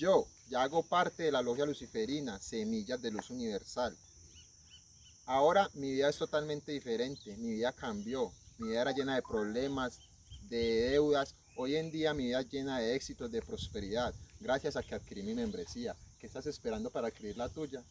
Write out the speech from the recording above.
Yo ya hago parte de la logia luciferina, Semillas de Luz Universal. Ahora mi vida es totalmente diferente, mi vida cambió, mi vida era llena de problemas, de deudas. Hoy en día mi vida es llena de éxitos, de prosperidad, gracias a que adquirí mi membresía. ¿Qué estás esperando para adquirir la tuya?